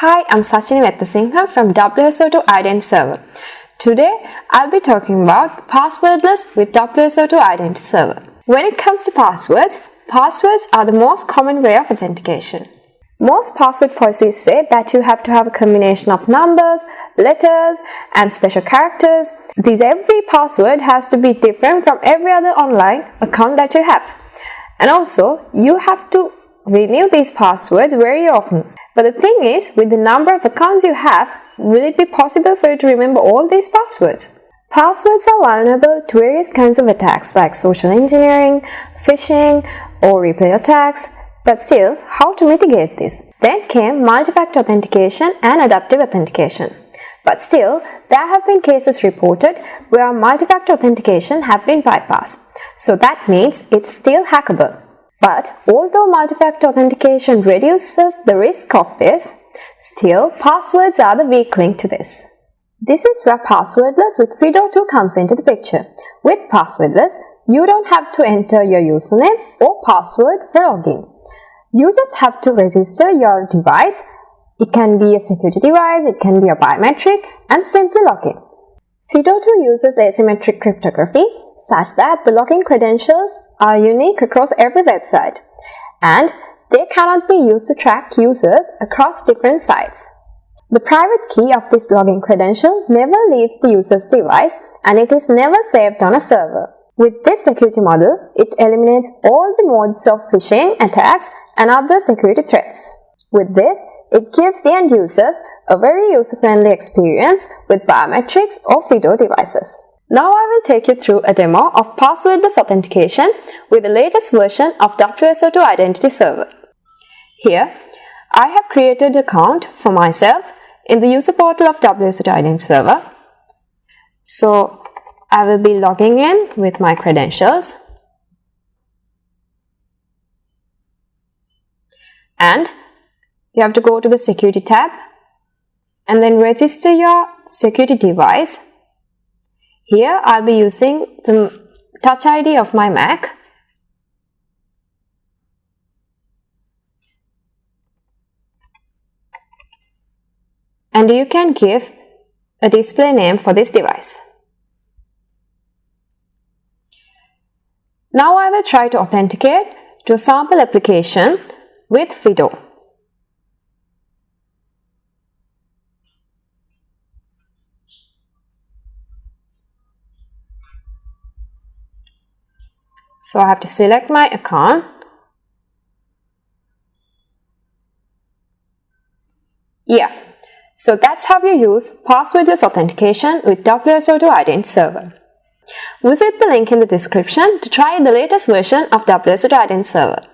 Hi, I'm Sachini Vettasinghe from WSO2 Identity Server. Today, I'll be talking about passwordless with WSO2 Identity Server. When it comes to passwords, passwords are the most common way of authentication. Most password policies say that you have to have a combination of numbers, letters, and special characters. These every password has to be different from every other online account that you have. And also, you have to renew these passwords very often. But the thing is, with the number of accounts you have, will it be possible for you to remember all these passwords? Passwords are vulnerable to various kinds of attacks like social engineering, phishing, or replay attacks. But still, how to mitigate this? Then came multi-factor authentication and adaptive authentication. But still, there have been cases reported where multi-factor authentication have been bypassed. So that means it's still hackable. But although multi-factor authentication reduces the risk of this, still passwords are the weak link to this. This is where passwordless with FIDO2 comes into the picture. With passwordless, you don't have to enter your username or password for login. You just have to register your device. It can be a security device, it can be a biometric, and simply log in. FIDO2 uses asymmetric cryptography such that the login credentials are unique across every website and they cannot be used to track users across different sites. The private key of this login credential never leaves the user's device and it is never saved on a server. With this security model, it eliminates all the modes of phishing attacks and other security threats. With this, it gives the end users a very user-friendly experience with biometrics or FIDO devices. Now I will take you through a demo of passwordless authentication with the latest version of WSO2 Identity Server. Here, I have created an account for myself in the user portal of WSO2 Identity Server. So, I will be logging in with my credentials and you have to go to the security tab and then register your security device here I'll be using the Touch ID of my Mac. And you can give a display name for this device. Now I will try to authenticate to a sample application with FIDO. So I have to select my account. Yeah, so that's how you use passwordless authentication with WSO2 Identity server. Visit the link in the description to try the latest version of WSO2 Identity server.